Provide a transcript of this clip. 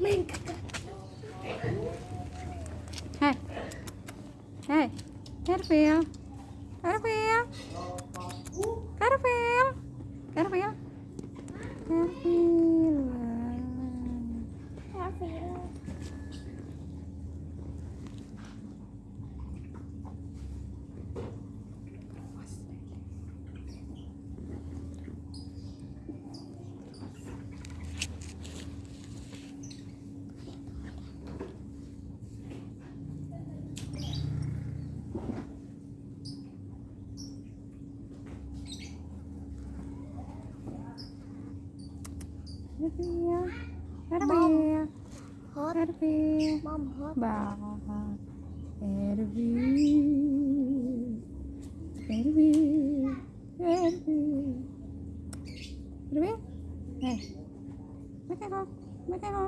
Hey. Hey. Hết việc. Hết việc. Eh. Make it home.